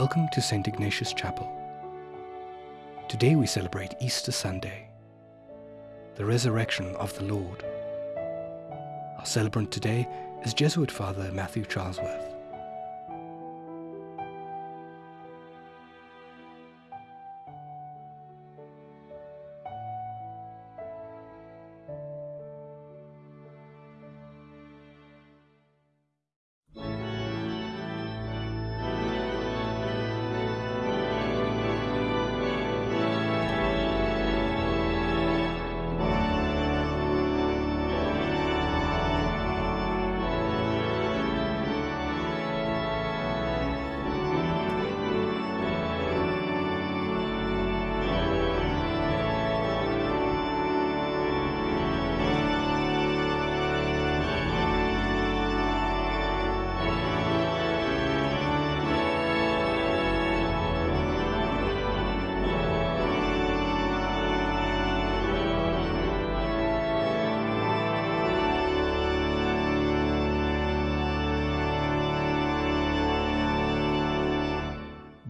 Welcome to St. Ignatius Chapel. Today we celebrate Easter Sunday, the resurrection of the Lord. Our celebrant today is Jesuit Father Matthew Charlesworth.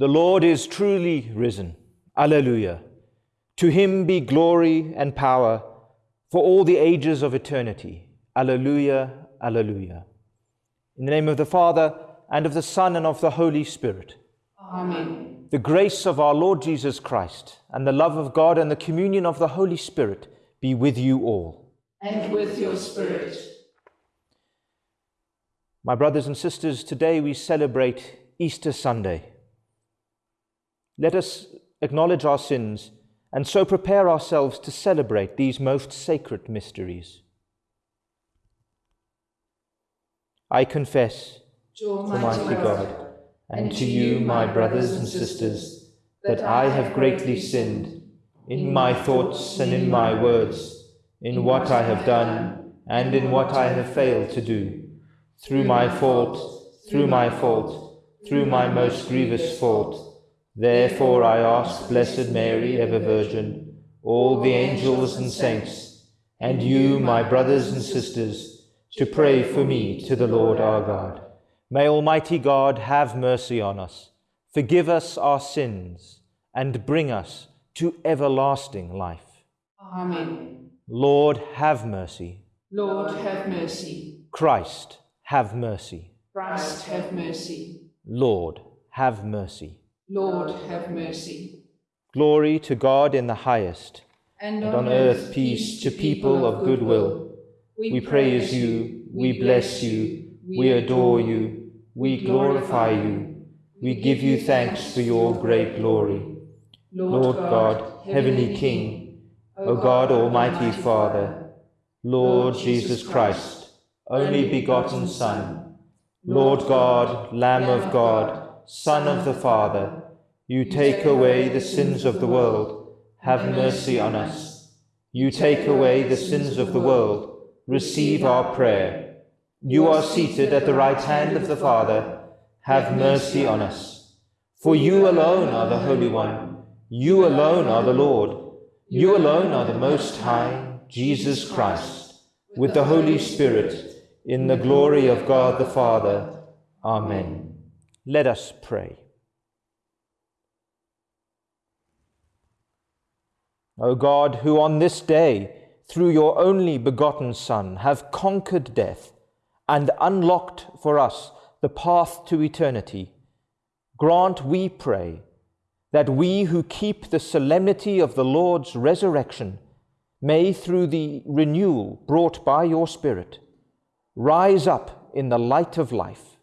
The Lord is truly risen. Alleluia. To him be glory and power for all the ages of eternity. Alleluia, alleluia. In the name of the Father, and of the Son, and of the Holy Spirit. Amen. The grace of our Lord Jesus Christ, and the love of God, and the communion of the Holy Spirit be with you all. And with your spirit. My brothers and sisters, today we celebrate Easter Sunday. Let us acknowledge our sins and so prepare ourselves to celebrate these most sacred mysteries. I confess To Almighty God and to you, my brothers and sisters, that I have greatly sinned in my thoughts and in my words, in what I have done and in what I have failed to do, through my fault, through my fault, through my most grievous fault. Therefore I ask Blessed Mary, ever Virgin, all the angels and saints, and you, my brothers and sisters, to pray for me to the Lord our God. May Almighty God have mercy on us, forgive us our sins, and bring us to everlasting life. Amen. Lord, have mercy. Lord, have mercy. Christ, have mercy. Christ, have mercy. Lord, have mercy. Lord, have mercy. Glory to God in the highest, And and on earth peace to people of good will. We praise you, we bless you, we adore you, we glorify you, we give you thanks for your great glory. Lord God, heavenly King, O God, almighty Father, Lord Jesus Christ, only begotten Son, Lord God, Lamb of God, Son of the Father, you take away the sins of the world, have mercy on us. You take away the sins of the world, receive our prayer. You are seated at the right hand of the Father, have mercy on us. For you alone are the Holy One, you alone are the Lord, you alone are the Most High, Jesus Christ, with the Holy Spirit, in the glory of God the Father. Amen. Let us pray. O God, who on this day, through your only begotten Son, have conquered death and unlocked for us the path to eternity, grant, we pray, that we who keep the solemnity of the Lord's resurrection may, through the renewal brought by your Spirit, rise up in the light of life.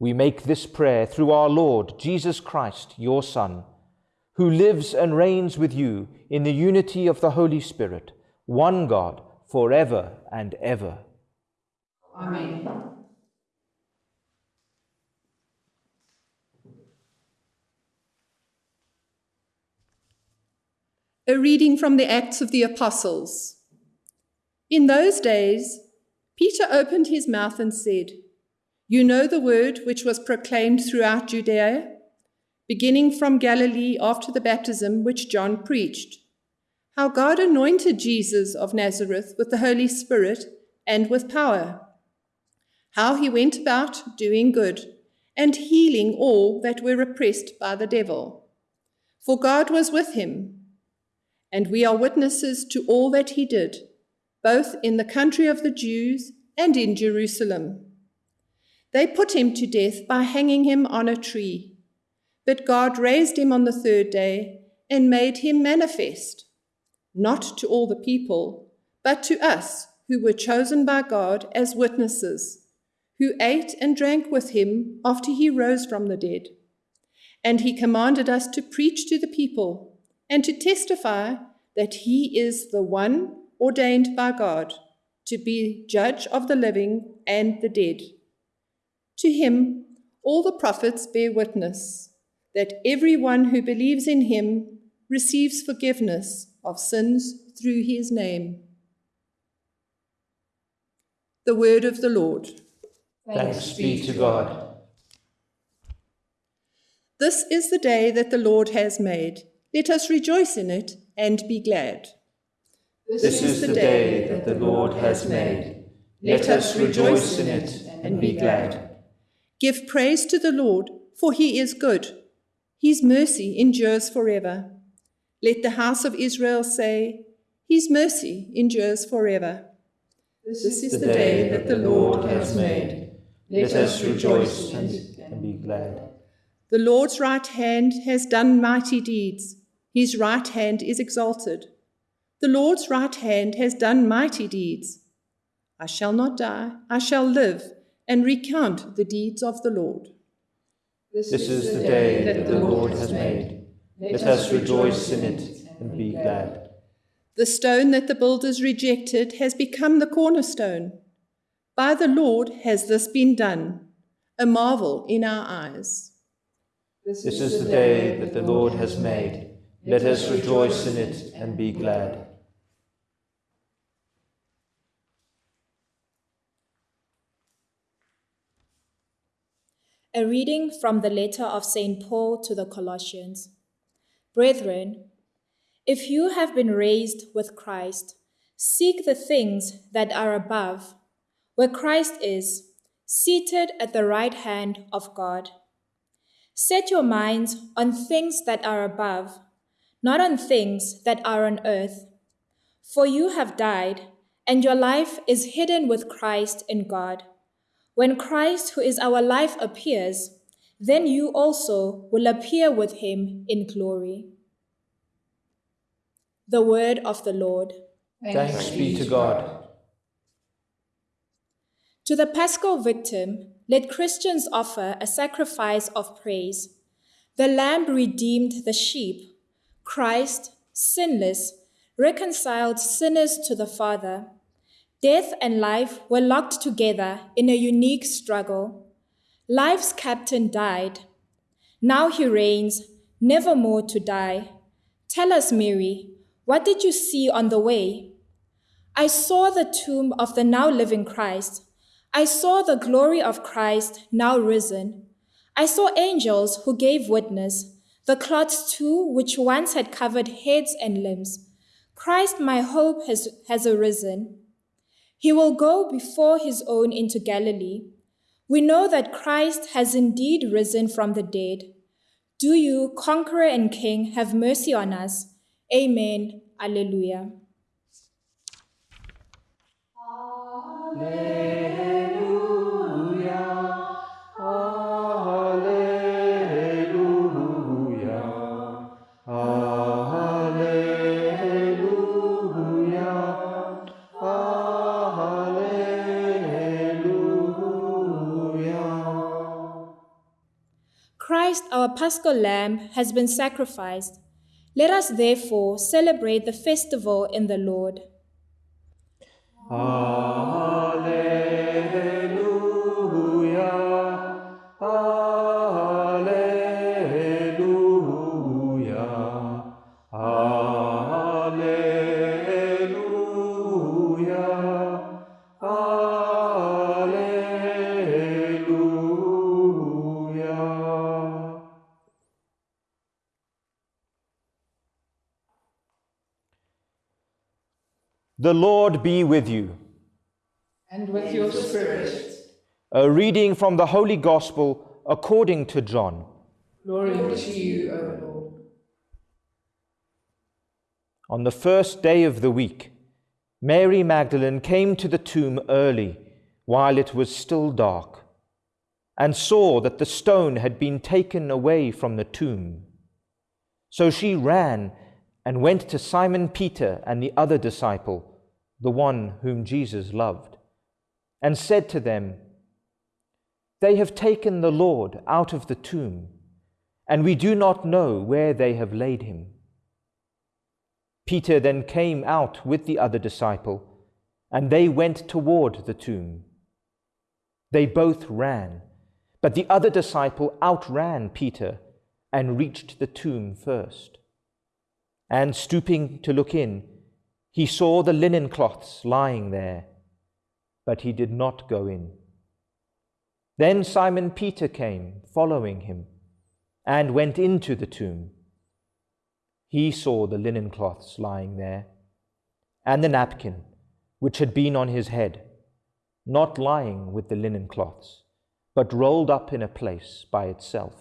We make this prayer through our Lord Jesus Christ, your Son, who lives and reigns with you in the unity of the Holy Spirit, one God, forever and ever. Amen. A reading from the Acts of the Apostles. In those days, Peter opened his mouth and said, You know the word which was proclaimed throughout Judea, beginning from Galilee after the baptism which John preached, how God anointed Jesus of Nazareth with the Holy Spirit and with power, how he went about doing good and healing all that were oppressed by the devil. For God was with him, and we are witnesses to all that he did, both in the country of the Jews and in Jerusalem. They put him to death by hanging him on a tree, but God raised him on the third day and made him manifest, not to all the people, but to us who were chosen by God as witnesses who ate and drank with him after he rose from the dead. And he commanded us to preach to the people and to testify that he is the one ordained by God to be judge of the living and the dead. To him, all the prophets bear witness that everyone who believes in him receives forgiveness of sins through his name. The word of the Lord. Thanks be to God. This is the day that the Lord has made. Let us rejoice in it and be glad. This is the day that the Lord has made. Let us rejoice in it and be glad. Give praise to the Lord, for he is good. His mercy endures forever. Let the house of Israel say, His mercy endures forever. This is the day that the Lord has made. Let us rejoice and be glad. The Lord's right hand has done mighty deeds. His right hand is exalted. The Lord's right hand has done mighty deeds. I shall not die, I shall live and recount the deeds of the Lord. This is the day that the Lord has made. Let us rejoice in it and be glad. The stone that the builders rejected has become the cornerstone. By the Lord has this been done, a marvel in our eyes. This is the day that the Lord has made. Let us rejoice in it and be glad. A reading from the letter of St. Paul to the Colossians. Brethren, if you have been raised with Christ, seek the things that are above, where Christ is, seated at the right hand of God. Set your minds on things that are above, not on things that are on earth. For you have died, and your life is hidden with Christ in God. When Christ, who is our life, appears, then you also will appear with him in glory. The word of the Lord. Thanks be to God. To the paschal victim, let Christians offer a sacrifice of praise. The lamb redeemed the sheep. Christ, sinless, reconciled sinners to the Father. Death and life were locked together in a unique struggle. Life's captain died. Now he reigns, never more to die. Tell us, Mary, what did you see on the way? I saw the tomb of the now living Christ. I saw the glory of Christ now risen. I saw angels who gave witness, the cloths too which once had covered heads and limbs. Christ, my hope, has, has arisen. He will go before his own into Galilee. We know that Christ has indeed risen from the dead. Do you, conqueror and king, have mercy on us? Amen. Alleluia. Christ, paschal lamb, has been sacrificed. Let us therefore celebrate the festival in the Lord. The Lord be with you. And with your spirit. A reading from the Holy Gospel according to John. Glory to you, O Lord. On the first day of the week, Mary Magdalene came to the tomb early, while it was still dark, and saw that the stone had been taken away from the tomb. So she ran and went to Simon Peter and the other disciple, the one whom Jesus loved, and said to them, They have taken the Lord out of the tomb, and we do not know where they have laid him. Peter then came out with the other disciple, and they went toward the tomb. They both ran, but the other disciple outran Peter and reached the tomb first. And stooping to look in, he saw the linen cloths lying there, but he did not go in. Then Simon Peter came, following him, and went into the tomb. He saw the linen cloths lying there, and the napkin which had been on his head, not lying with the linen cloths, but rolled up in a place by itself.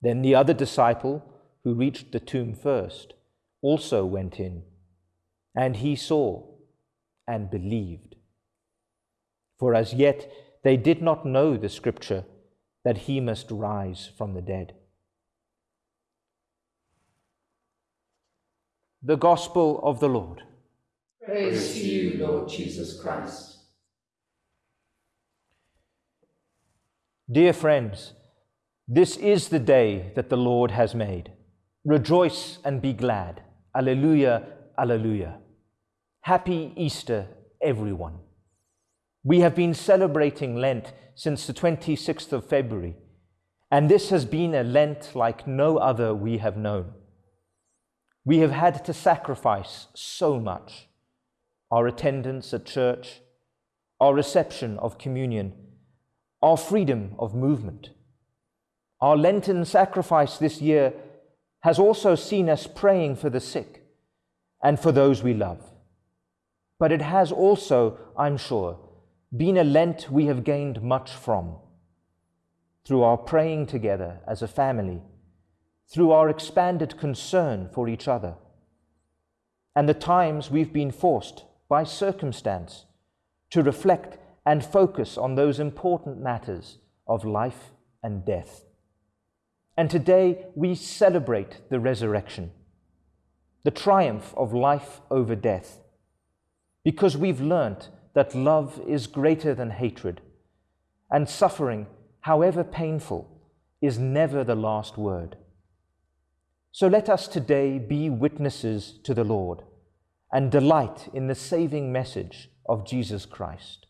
Then the other disciple, who reached the tomb first, also went in, and he saw and believed. For as yet they did not know the scripture that he must rise from the dead. The Gospel of the Lord. Praise to you, Lord Jesus Christ. Dear friends, this is the day that the Lord has made. Rejoice and be glad. Alleluia, Alleluia. Happy Easter, everyone. We have been celebrating Lent since the 26th of February, and this has been a Lent like no other we have known. We have had to sacrifice so much our attendance at church, our reception of communion, our freedom of movement. Our Lenten sacrifice this year has also seen us praying for the sick and for those we love. But it has also, I'm sure, been a Lent we have gained much from through our praying together as a family through our expanded concern for each other, and the times we've been forced by circumstance to reflect and focus on those important matters of life and death. And today we celebrate the resurrection, the triumph of life over death, because we've learnt that love is greater than hatred, and suffering, however painful, is never the last word. So let us today be witnesses to the Lord and delight in the saving message of Jesus Christ.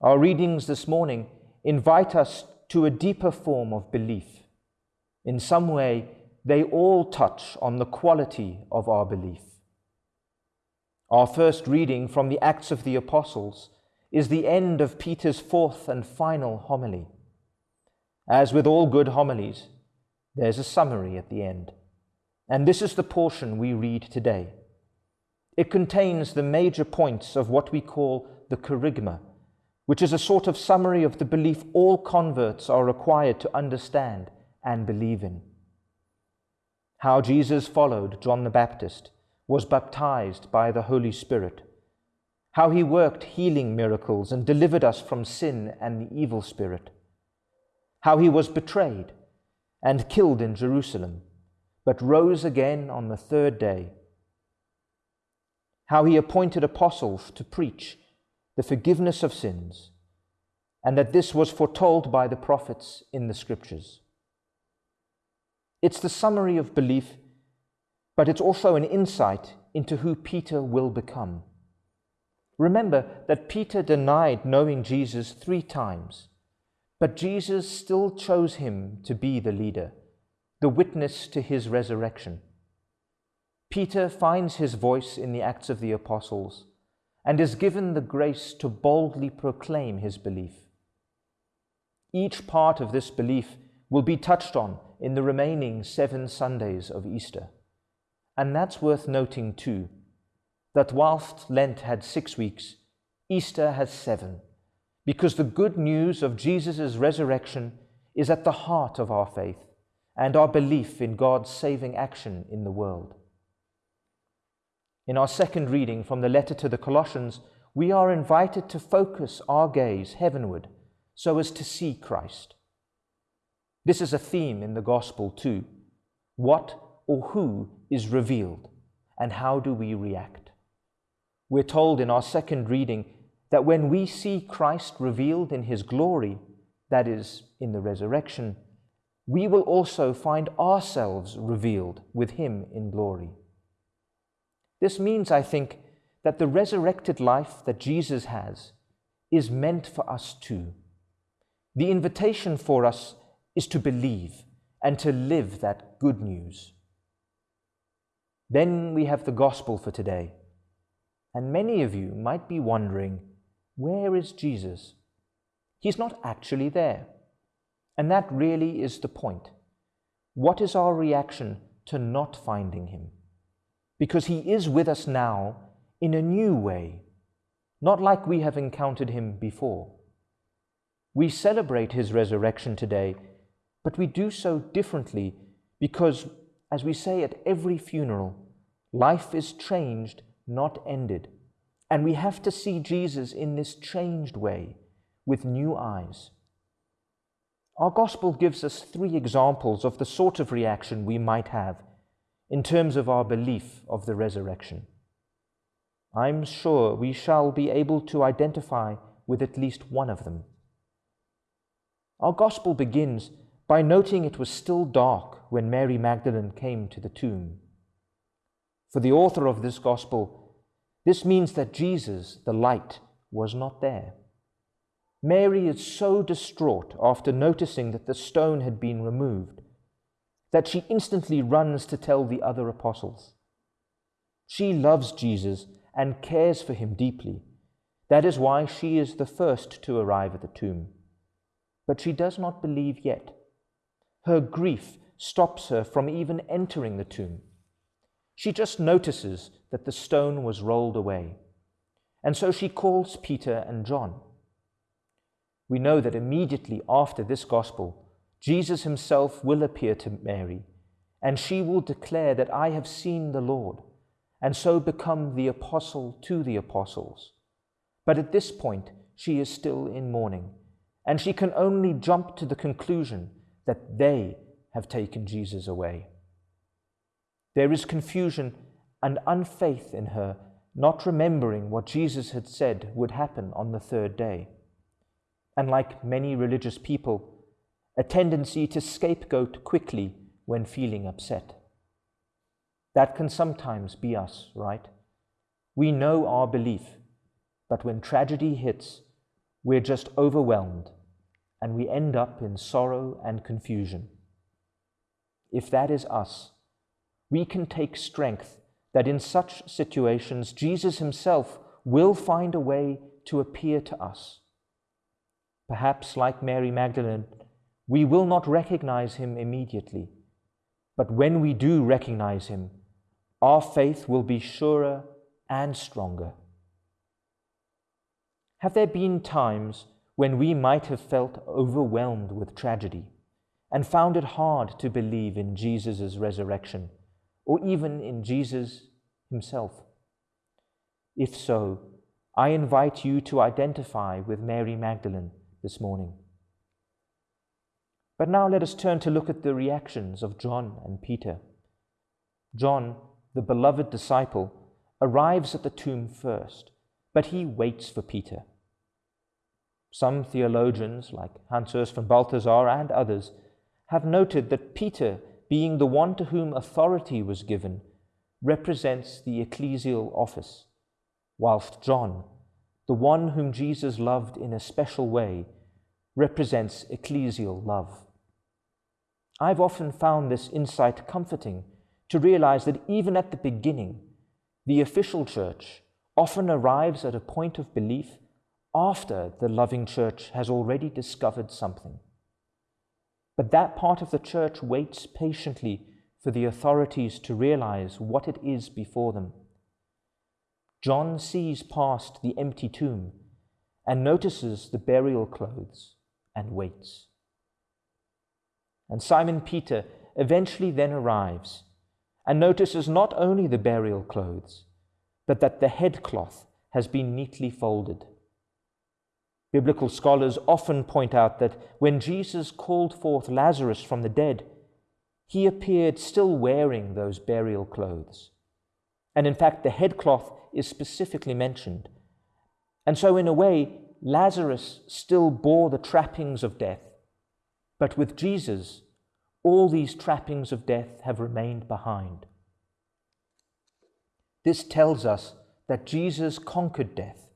Our readings this morning invite us to a deeper form of belief. In some way, they all touch on the quality of our belief. Our first reading from the Acts of the Apostles is the end of Peter's fourth and final homily. As with all good homilies, there's a summary at the end. And this is the portion we read today. It contains the major points of what we call the kerygma, which is a sort of summary of the belief all converts are required to understand and believe in. How Jesus followed John the Baptist, was baptized by the Holy Spirit, how he worked healing miracles and delivered us from sin and the evil spirit, how he was betrayed and killed in Jerusalem, but rose again on the third day. How he appointed apostles to preach the forgiveness of sins, and that this was foretold by the prophets in the scriptures. It's the summary of belief, but it's also an insight into who Peter will become. Remember that Peter denied knowing Jesus three times but Jesus still chose him to be the leader, the witness to his resurrection. Peter finds his voice in the Acts of the Apostles and is given the grace to boldly proclaim his belief. Each part of this belief will be touched on in the remaining seven Sundays of Easter. And that's worth noting too, that whilst Lent had six weeks, Easter has seven because the good news of Jesus' resurrection is at the heart of our faith and our belief in God's saving action in the world. In our second reading from the letter to the Colossians, we are invited to focus our gaze heavenward so as to see Christ. This is a theme in the gospel too. What or who is revealed, and how do we react? We're told in our second reading that when we see Christ revealed in his glory, that is, in the resurrection, we will also find ourselves revealed with him in glory. This means, I think, that the resurrected life that Jesus has is meant for us too. The invitation for us is to believe and to live that good news. Then we have the gospel for today. And many of you might be wondering, where is Jesus? He's not actually there. And that really is the point. What is our reaction to not finding him? Because he is with us now in a new way, not like we have encountered him before. We celebrate his resurrection today, but we do so differently because, as we say at every funeral, life is changed, not ended. And we have to see Jesus in this changed way with new eyes. Our gospel gives us three examples of the sort of reaction we might have in terms of our belief of the resurrection. I'm sure we shall be able to identify with at least one of them. Our gospel begins by noting it was still dark when Mary Magdalene came to the tomb. For the author of this gospel, this means that Jesus, the light, was not there. Mary is so distraught after noticing that the stone had been removed that she instantly runs to tell the other apostles. She loves Jesus and cares for him deeply. That is why she is the first to arrive at the tomb. But she does not believe yet. Her grief stops her from even entering the tomb. She just notices that the stone was rolled away. And so she calls Peter and John. We know that immediately after this gospel, Jesus himself will appear to Mary, and she will declare that I have seen the Lord, and so become the apostle to the apostles. But at this point, she is still in mourning and she can only jump to the conclusion that they have taken Jesus away. There is confusion and unfaith in her, not remembering what Jesus had said would happen on the third day. And like many religious people, a tendency to scapegoat quickly when feeling upset. That can sometimes be us, right? We know our belief, but when tragedy hits, we're just overwhelmed and we end up in sorrow and confusion. If that is us, we can take strength that in such situations Jesus himself will find a way to appear to us. Perhaps, like Mary Magdalene, we will not recognize him immediately, but when we do recognize him, our faith will be surer and stronger. Have there been times when we might have felt overwhelmed with tragedy and found it hard to believe in Jesus' resurrection or even in Jesus himself? If so, I invite you to identify with Mary Magdalene this morning. But now let us turn to look at the reactions of John and Peter. John, the beloved disciple, arrives at the tomb first, but he waits for Peter. Some theologians, like Hans Urs von Balthasar and others, have noted that Peter, being the one to whom authority was given, represents the ecclesial office, whilst John, the one whom Jesus loved in a special way, represents ecclesial love. I've often found this insight comforting to realize that even at the beginning, the official church often arrives at a point of belief after the loving church has already discovered something. But that part of the church waits patiently for the authorities to realize what it is before them. John sees past the empty tomb and notices the burial clothes and waits. And Simon Peter eventually then arrives and notices not only the burial clothes, but that the headcloth has been neatly folded. Biblical scholars often point out that when Jesus called forth Lazarus from the dead, he appeared still wearing those burial clothes. And in fact, the headcloth is specifically mentioned. And so, in a way, Lazarus still bore the trappings of death. But with Jesus, all these trappings of death have remained behind. This tells us that Jesus conquered death.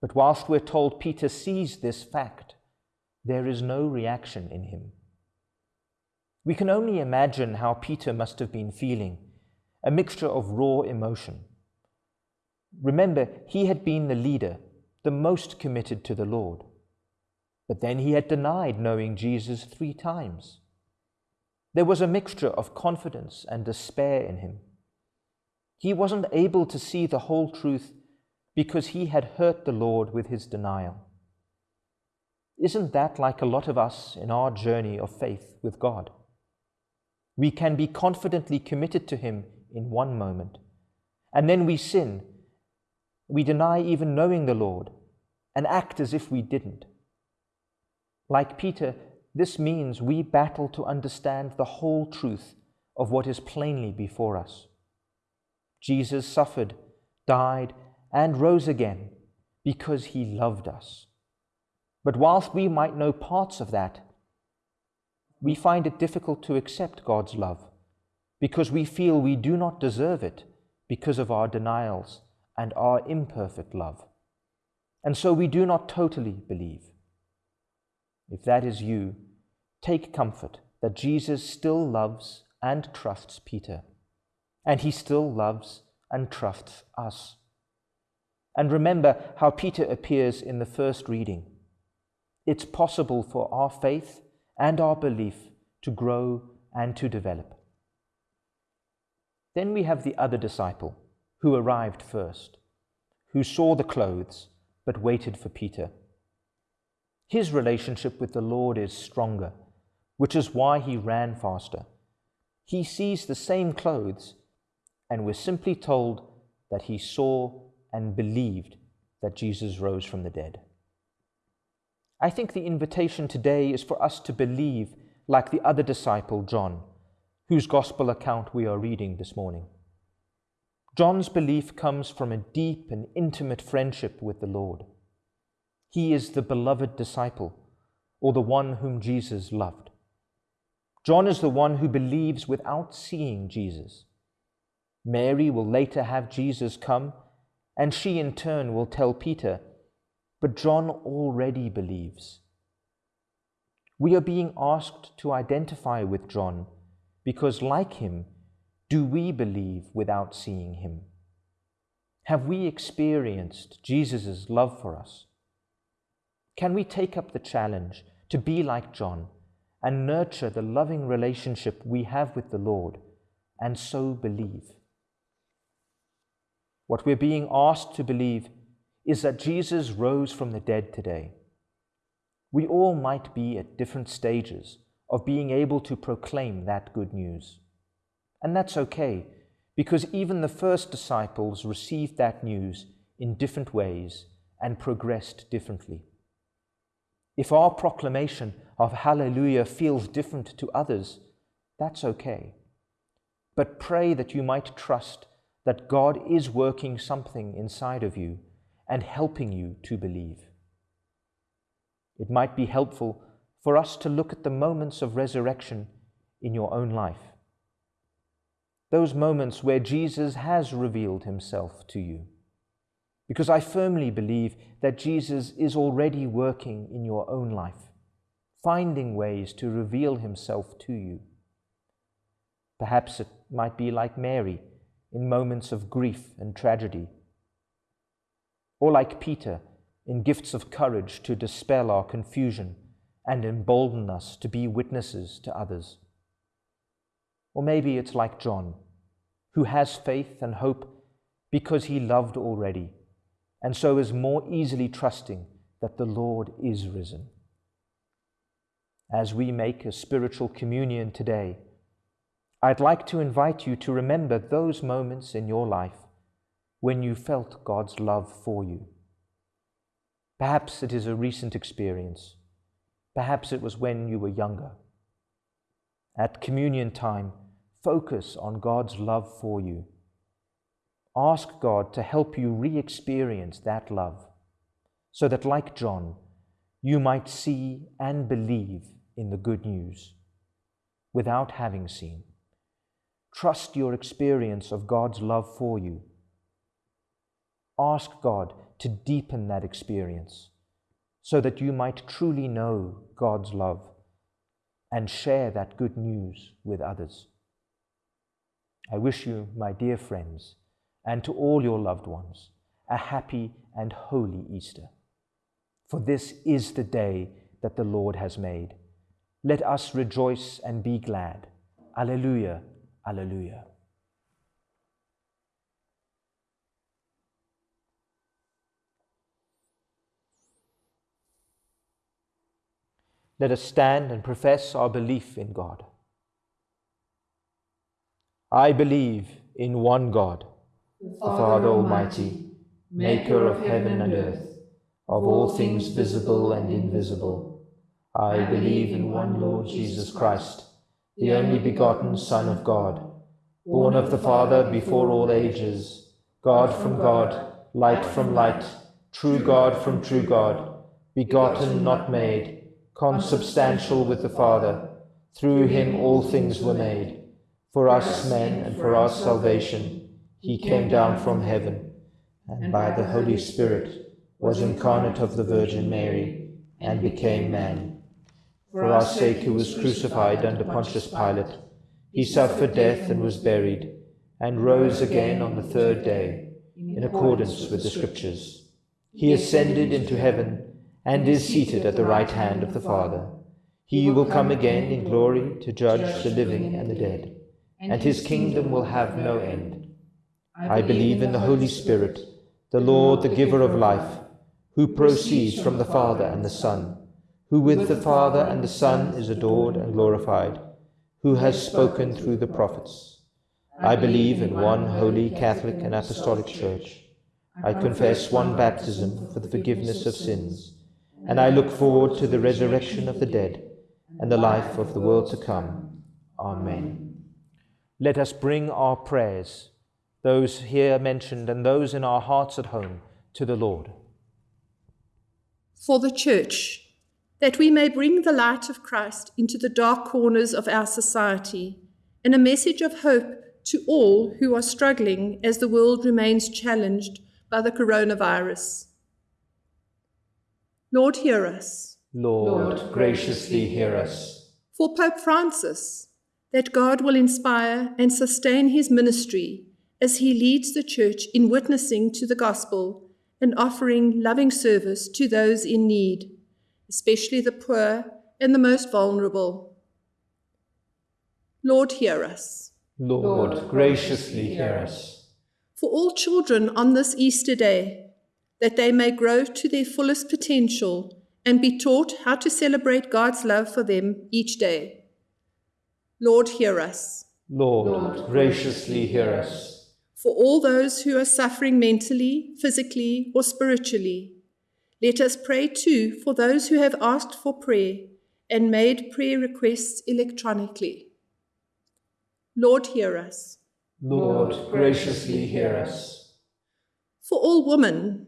But whilst we're told Peter sees this fact, there is no reaction in him. We can only imagine how Peter must have been feeling a mixture of raw emotion. Remember, he had been the leader, the most committed to the Lord. But then he had denied knowing Jesus three times. There was a mixture of confidence and despair in him. He wasn't able to see the whole truth because he had hurt the Lord with his denial. Isn't that like a lot of us in our journey of faith with God? We can be confidently committed to Him in one moment, and then we sin. We deny even knowing the Lord and act as if we didn't. Like Peter, this means we battle to understand the whole truth of what is plainly before us. Jesus suffered, died, and rose again because he loved us. But whilst we might know parts of that, we find it difficult to accept God's love because we feel we do not deserve it because of our denials and our imperfect love. And so we do not totally believe. If that is you, take comfort that Jesus still loves and trusts Peter, and he still loves and trusts us. And remember how Peter appears in the first reading. It's possible for our faith and our belief to grow and to develop. Then we have the other disciple who arrived first, who saw the clothes but waited for Peter. His relationship with the Lord is stronger, which is why he ran faster. He sees the same clothes, and we're simply told that he saw and believed that Jesus rose from the dead. I think the invitation today is for us to believe like the other disciple, John, whose gospel account we are reading this morning. John's belief comes from a deep and intimate friendship with the Lord. He is the beloved disciple, or the one whom Jesus loved. John is the one who believes without seeing Jesus. Mary will later have Jesus come, and she in turn will tell Peter but John already believes. We are being asked to identify with John because, like him, do we believe without seeing him? Have we experienced Jesus' love for us? Can we take up the challenge to be like John and nurture the loving relationship we have with the Lord and so believe? What we're being asked to believe is that Jesus rose from the dead today. We all might be at different stages of being able to proclaim that good news. And that's okay, because even the first disciples received that news in different ways and progressed differently. If our proclamation of Hallelujah feels different to others, that's okay. But pray that you might trust that God is working something inside of you and helping you to believe. It might be helpful for us to look at the moments of resurrection in your own life. Those moments where Jesus has revealed himself to you. Because I firmly believe that Jesus is already working in your own life, finding ways to reveal himself to you. Perhaps it might be like Mary in moments of grief and tragedy or like Peter, in gifts of courage to dispel our confusion and embolden us to be witnesses to others. Or maybe it's like John, who has faith and hope because he loved already, and so is more easily trusting that the Lord is risen. As we make a spiritual communion today, I'd like to invite you to remember those moments in your life when you felt God's love for you. Perhaps it is a recent experience. Perhaps it was when you were younger. At communion time, focus on God's love for you. Ask God to help you re experience that love so that, like John, you might see and believe in the good news without having seen. Trust your experience of God's love for you. Ask God to deepen that experience so that you might truly know God's love and share that good news with others. I wish you, my dear friends, and to all your loved ones, a happy and holy Easter. For this is the day that the Lord has made. Let us rejoice and be glad. Alleluia, Alleluia. Let us stand and profess our belief in God. I believe in one God, the Father Almighty, maker of heaven and earth, of all things visible and invisible. I believe in one Lord Jesus Christ, the only begotten Son of God, born of the Father before all ages, God from God, light from light, true God from true God, begotten, not made, consubstantial with the Father. Through him all things were made. For us men and for our salvation, he came down from heaven, and by the Holy Spirit was incarnate of the Virgin Mary, and became man. For our sake he was crucified under Pontius Pilate. He suffered death and was buried, and rose again on the third day, in accordance with the Scriptures. He ascended into heaven and is seated at the right hand of the Father. He will come again in glory to judge the living and the dead, and his kingdom will have no end. I believe in the Holy Spirit, the Lord, the giver of life, who proceeds from the Father and the Son, who with the Father and the Son is adored and glorified, who has spoken through the prophets. I believe in one holy Catholic and Apostolic Church. I confess one baptism for the forgiveness of sins and I look forward to the resurrection of the dead and the life of the world to come. Amen. Let us bring our prayers, those here mentioned and those in our hearts at home, to the Lord. For the Church, that we may bring the light of Christ into the dark corners of our society and a message of hope to all who are struggling as the world remains challenged by the coronavirus. Lord, hear us. Lord, graciously hear us. For Pope Francis, that God will inspire and sustain his ministry as he leads the Church in witnessing to the gospel and offering loving service to those in need, especially the poor and the most vulnerable. Lord, hear us. Lord, graciously hear us. For all children on this Easter day, that they may grow to their fullest potential and be taught how to celebrate God's love for them each day. Lord, hear us. Lord, Lord graciously hear us. For all those who are suffering mentally, physically, or spiritually, let us pray too for those who have asked for prayer and made prayer requests electronically. Lord, hear us. Lord, graciously hear us. For all women,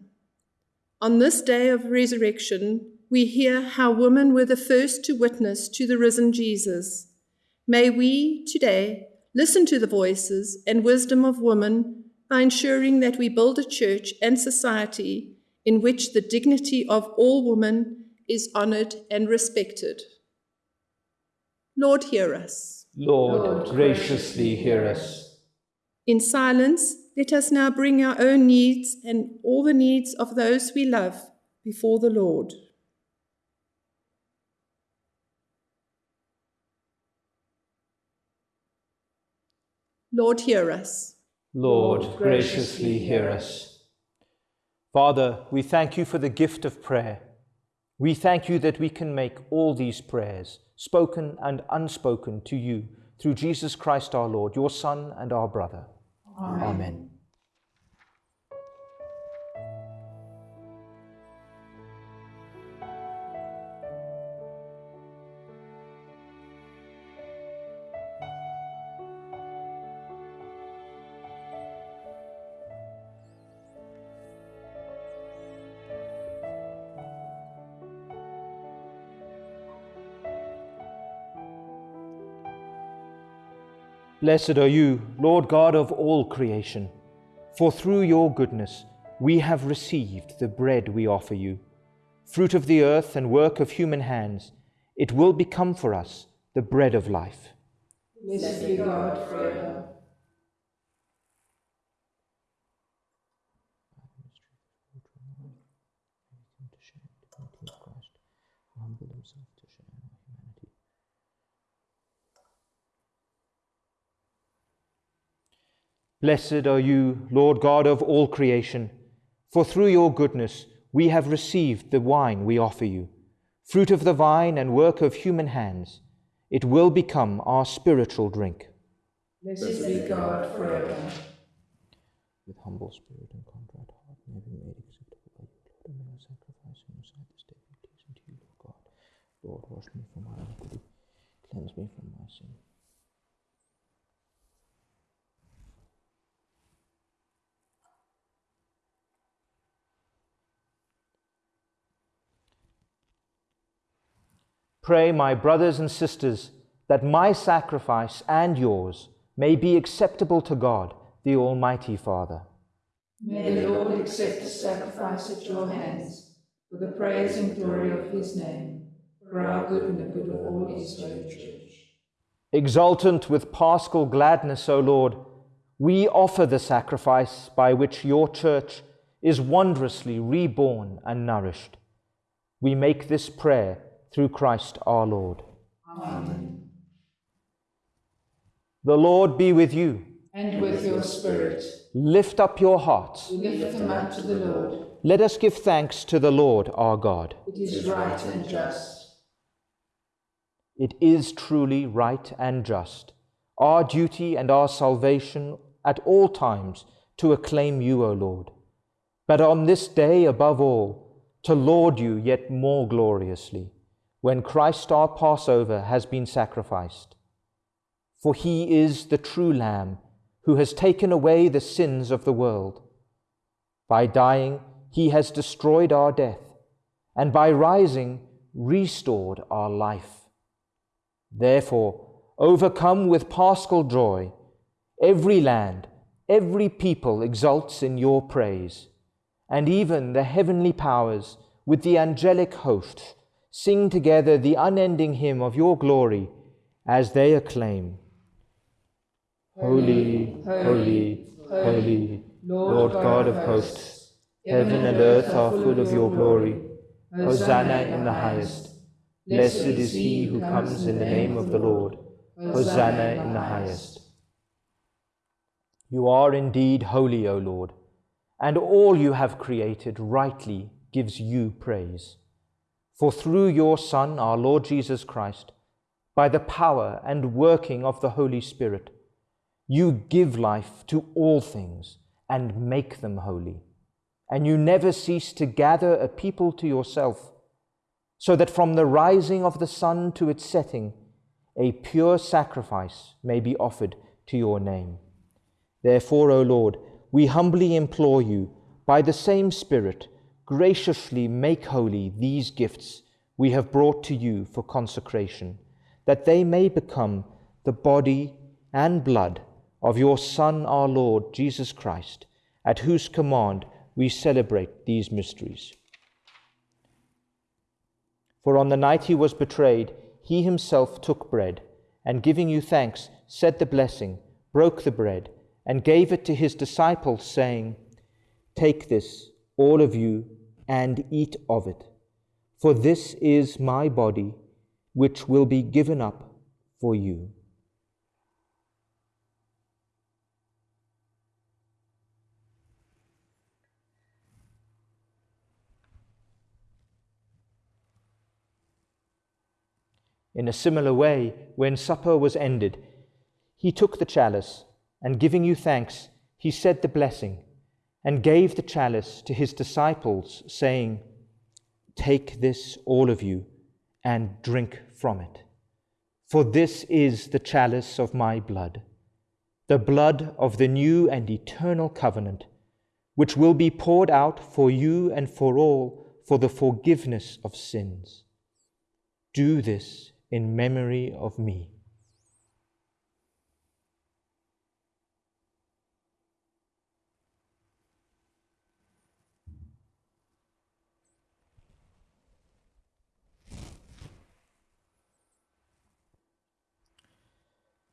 on this day of resurrection, we hear how women were the first to witness to the risen Jesus. May we today listen to the voices and wisdom of women by ensuring that we build a church and society in which the dignity of all women is honored and respected. Lord, hear us. Lord, Lord graciously hear us. In silence, let us now bring our own needs and all the needs of those we love before the Lord. Lord, hear us. Lord, graciously hear us. Father, we thank you for the gift of prayer. We thank you that we can make all these prayers, spoken and unspoken, to you through Jesus Christ our Lord, your Son and our brother. Amen. Amen. Blessed are you, Lord God of all creation, for through your goodness we have received the bread we offer you. Fruit of the earth and work of human hands, it will become for us the bread of life. Blessed be God forever. Blessed are you, Lord God of all creation, for through your goodness we have received the wine we offer you, fruit of the vine and work of human hands. It will become our spiritual drink. Blessed be God forever. With humble spirit and contrite heart, may be made acceptable by you, Lord, and may our sacrifice in your sight this day be pleasing to you, Lord God. Lord, wash me from my iniquity, cleanse me from my sin. Pray, my brothers and sisters, that my sacrifice and yours may be acceptable to God, the Almighty Father. May the Lord accept the sacrifice at your hands for the praise and glory of his name, for our good and the good of all his holy church. Exultant with paschal gladness, O Lord, we offer the sacrifice by which your church is wondrously reborn and nourished. We make this prayer through Christ our Lord. Amen. The Lord be with you. And with your spirit. Lift up your hearts. Lift them up to the Lord. Let us give thanks to the Lord our God. It is right and just. It is truly right and just, our duty and our salvation at all times to acclaim you, O Lord. But on this day above all, to laud you yet more gloriously when Christ our Passover has been sacrificed. For he is the true Lamb who has taken away the sins of the world. By dying, he has destroyed our death, and by rising, restored our life. Therefore, overcome with paschal joy, every land, every people exults in your praise, and even the heavenly powers with the angelic hosts sing together the unending hymn of your glory as they acclaim Holy, holy, holy, Lord God of hosts, heaven and earth are full of your glory. Hosanna in the highest. Blessed is he who comes in the name of the Lord. Hosanna in the highest. You are indeed holy, O Lord, and all you have created rightly gives you praise. For through your Son, our Lord Jesus Christ, by the power and working of the Holy Spirit, you give life to all things and make them holy. And you never cease to gather a people to yourself, so that from the rising of the sun to its setting, a pure sacrifice may be offered to your name. Therefore, O Lord, we humbly implore you, by the same Spirit, graciously make holy these gifts we have brought to you for consecration, that they may become the body and blood of your Son, our Lord Jesus Christ, at whose command we celebrate these mysteries. For on the night he was betrayed, he himself took bread, and giving you thanks, said the blessing, broke the bread, and gave it to his disciples, saying, Take this, all of you and eat of it. For this is my body, which will be given up for you. In a similar way, when supper was ended, he took the chalice, and giving you thanks, he said the blessing and gave the chalice to his disciples, saying, Take this, all of you, and drink from it. For this is the chalice of my blood, the blood of the new and eternal covenant, which will be poured out for you and for all for the forgiveness of sins. Do this in memory of me.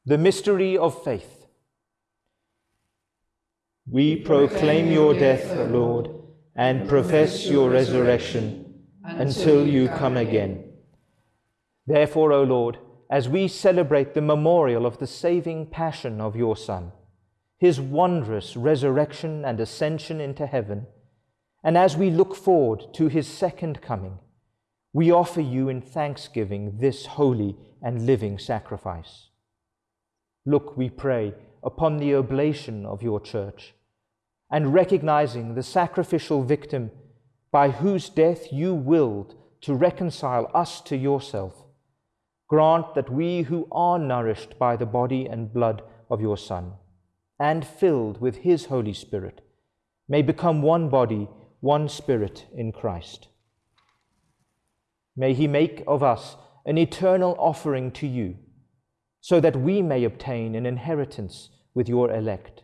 The mystery of faith. We proclaim your death, Lord, and profess your resurrection until you come again. Therefore, O Lord, as we celebrate the memorial of the saving passion of your Son, his wondrous resurrection and ascension into heaven, and as we look forward to his second coming, we offer you in thanksgiving this holy and living sacrifice. Look, we pray, upon the oblation of your church, and recognizing the sacrificial victim by whose death you willed to reconcile us to yourself, grant that we who are nourished by the body and blood of your Son, and filled with his Holy Spirit, may become one body, one spirit in Christ. May he make of us an eternal offering to you so that we may obtain an inheritance with your elect,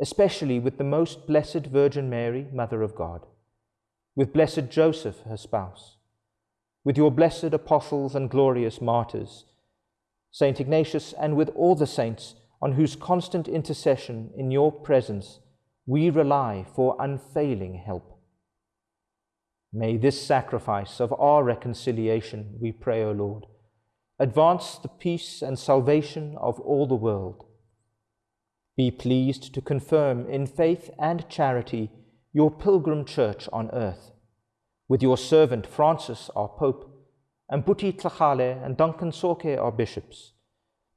especially with the most blessed Virgin Mary, Mother of God, with blessed Joseph, her spouse, with your blessed apostles and glorious martyrs, Saint Ignatius, and with all the saints on whose constant intercession in your presence we rely for unfailing help. May this sacrifice of our reconciliation, we pray, O Lord, advance the peace and salvation of all the world. Be pleased to confirm in faith and charity your pilgrim church on earth, with your servant Francis, our Pope, and Buti Tlhagale and Duncan Tsoke, our bishops,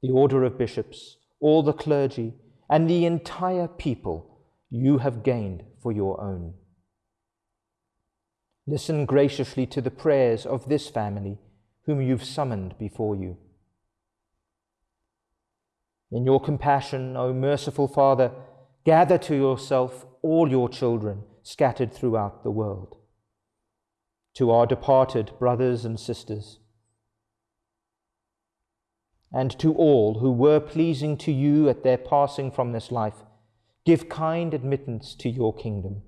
the order of bishops, all the clergy, and the entire people you have gained for your own. Listen graciously to the prayers of this family whom you've summoned before you. In your compassion, O merciful Father, gather to yourself all your children scattered throughout the world. To our departed brothers and sisters, and to all who were pleasing to you at their passing from this life, give kind admittance to your kingdom.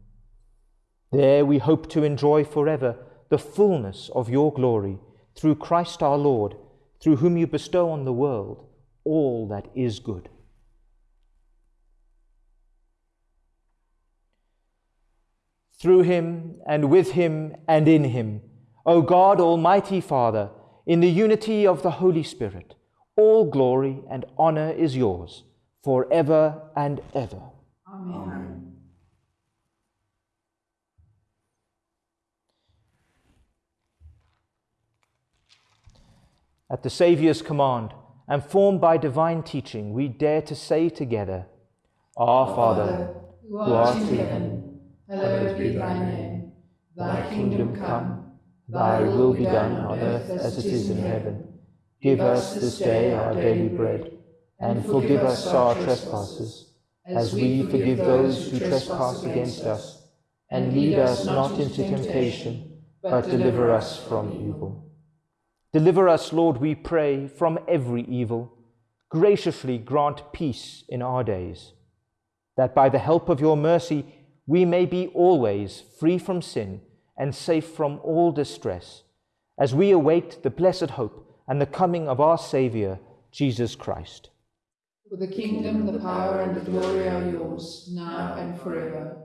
There we hope to enjoy forever the fullness of your glory through Christ our Lord, through whom you bestow on the world all that is good. Through him, and with him, and in him, O God, Almighty Father, in the unity of the Holy Spirit, all glory and honor is yours, for ever and ever. Amen. At the Saviour's command, and formed by divine teaching, we dare to say together, Our Father, who art in heaven, hallowed be thy name. Thy kingdom come, thy will be done on earth as it is in heaven. Give us this day our daily bread, and forgive us our trespasses, as we forgive those who trespass against us. And lead us not into temptation, but deliver us from evil. Deliver us, Lord, we pray, from every evil. Graciously grant peace in our days, that by the help of your mercy we may be always free from sin and safe from all distress, as we await the blessed hope and the coming of our Saviour, Jesus Christ. For the kingdom, the power, and the glory are yours, now and forever.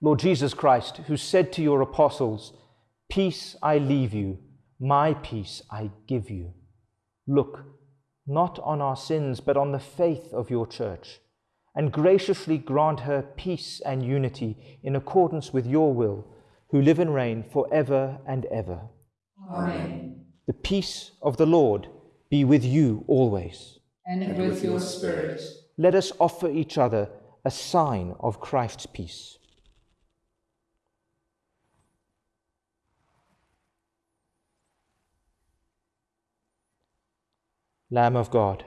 Lord Jesus Christ, who said to your apostles, Peace I leave you my peace I give you. Look not on our sins, but on the faith of your church, and graciously grant her peace and unity in accordance with your will, who live and reign for ever and ever. Amen. The peace of the Lord be with you always. And with your spirit. Let us offer each other a sign of Christ's peace. Lamb of God,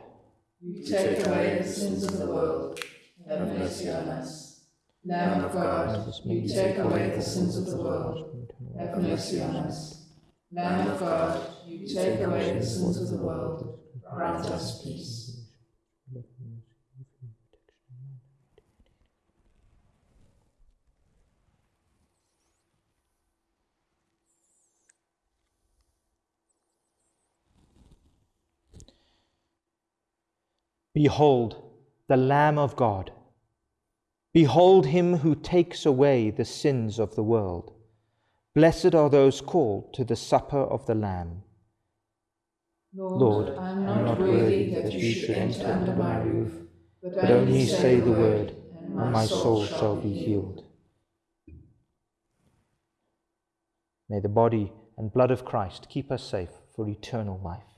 you take away the sins of the world. Have mercy on us. Lamb of God, you take away the sins of the world. Have mercy on us. Lamb of God, you take away the sins of the world. Grant us peace. Behold, the Lamb of God. Behold him who takes away the sins of the world. Blessed are those called to the supper of the Lamb. Lord, I am not worthy that you should enter under my roof, but only say the word, and my soul shall be healed. May the body and blood of Christ keep us safe for eternal life.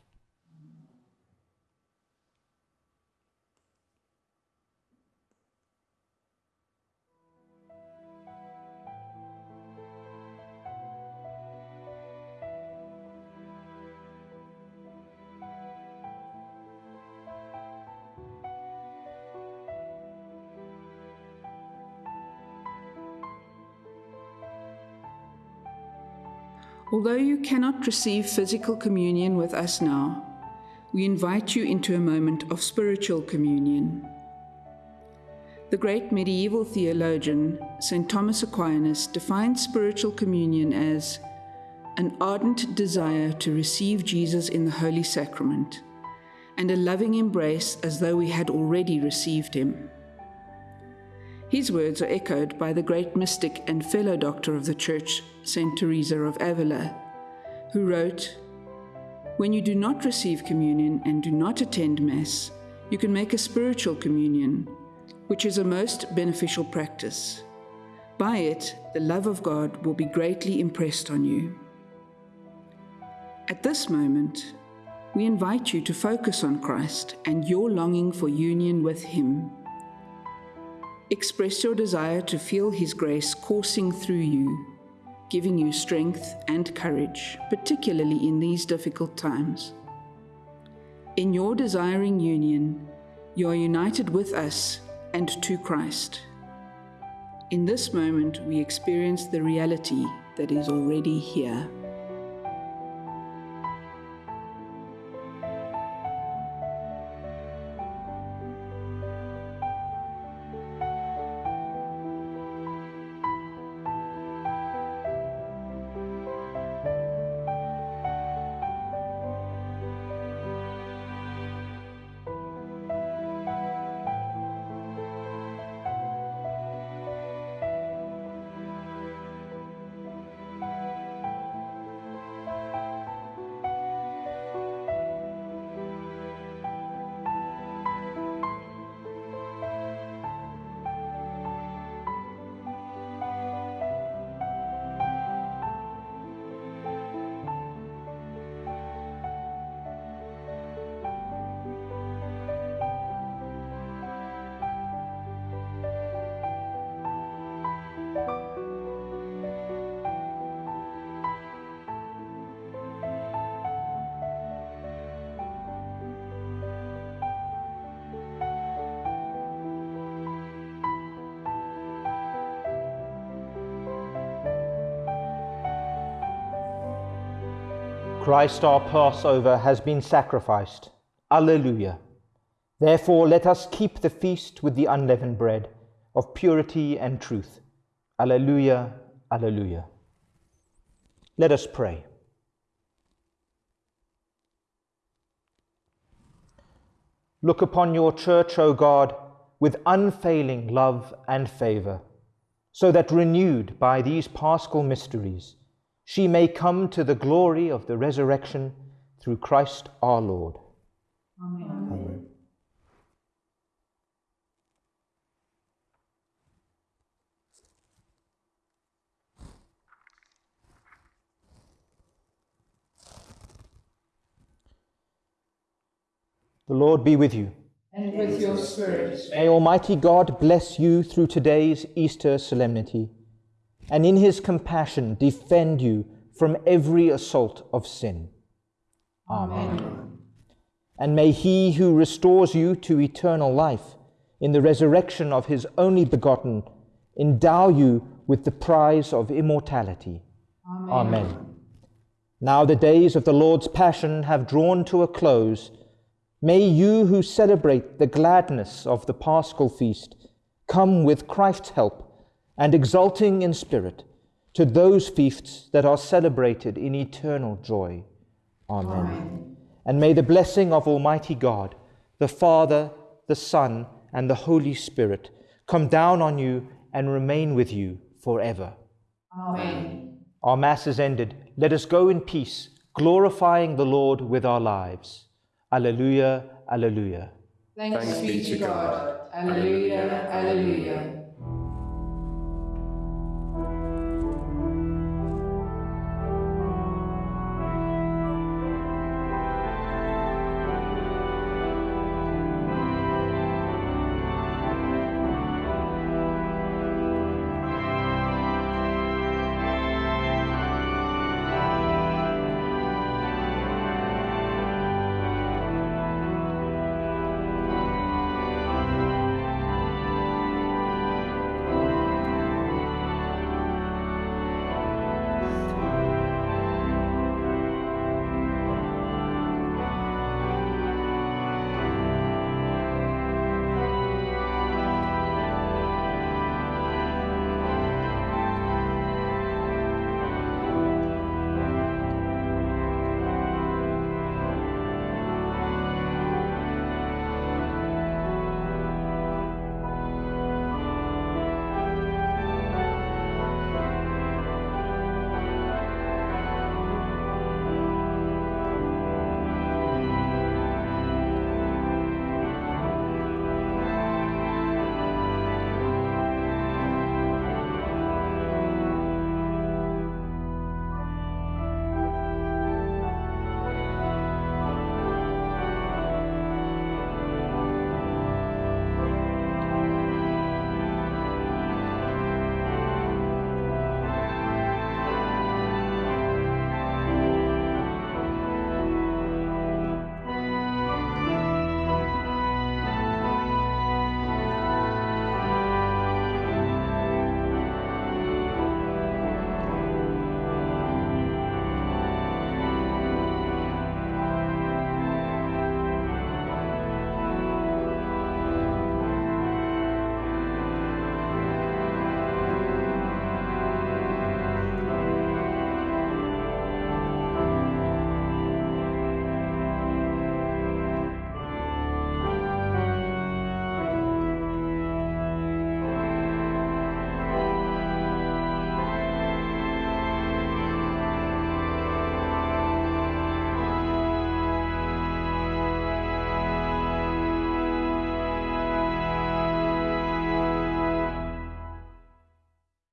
Although you cannot receive physical communion with us now, we invite you into a moment of spiritual communion. The great medieval theologian, St. Thomas Aquinas, defined spiritual communion as an ardent desire to receive Jesus in the Holy Sacrament and a loving embrace as though we had already received him. His words are echoed by the great mystic and fellow doctor of the Church, St. Teresa of Avila, who wrote, When you do not receive communion and do not attend Mass, you can make a spiritual communion, which is a most beneficial practice. By it, the love of God will be greatly impressed on you. At this moment, we invite you to focus on Christ and your longing for union with Him. Express your desire to feel His grace coursing through you, giving you strength and courage, particularly in these difficult times. In your desiring union, you are united with us and to Christ. In this moment, we experience the reality that is already here. Christ our Passover has been sacrificed. Alleluia. Therefore, let us keep the feast with the unleavened bread of purity and truth. Alleluia, Alleluia. Let us pray. Look upon your church, O God, with unfailing love and favour, so that renewed by these paschal mysteries, she may come to the glory of the resurrection through Christ our Lord. Amen. Amen. The Lord be with you. And with your spirit. May Almighty God bless you through today's Easter solemnity, and in his compassion defend you from every assault of sin. Amen. Amen. And may he who restores you to eternal life in the resurrection of his only begotten endow you with the prize of immortality. Amen. Amen. Now the days of the Lord's passion have drawn to a close May you who celebrate the gladness of the Paschal feast come with Christ's help and exulting in spirit to those feasts that are celebrated in eternal joy. Amen. Amen. And may the blessing of Almighty God, the Father, the Son, and the Holy Spirit come down on you and remain with you forever. Amen. Our Mass is ended. Let us go in peace, glorifying the Lord with our lives. Alleluia, Alleluia. Thanks, Thanks be to God. Alleluia, Alleluia.